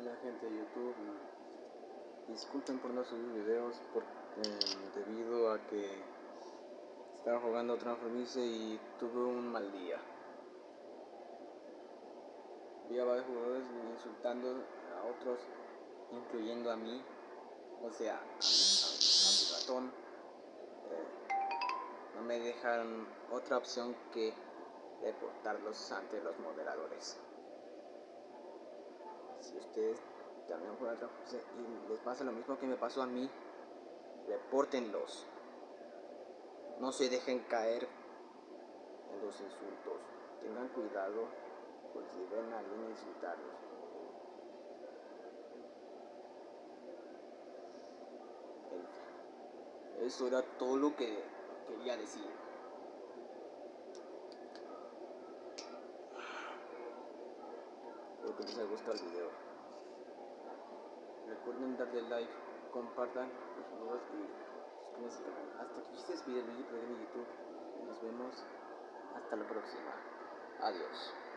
Hola gente de YouTube, disculpen por no subir videos por, eh, debido a que estaba jugando Transformice y tuve un mal día. Vi a varios jugadores insultando a otros, incluyendo a mí, o sea, a, mi ratón. Eh, no me dejaron otra opción que reportarlos ante los moderadores ustedes también juegan Transformice y les pasa lo mismo que me pasó a mí, repórtenlos. No se dejen caer en los insultos. Tengan cuidado por si ven a alguien insultarlos. Eso era todo lo que quería decir. Espero que les haya gustado el video. Recuerden darle like, compartan los y suscríbanse al canal. Hasta aquí este video de YouTube. Nos vemos hasta la próxima. Adiós.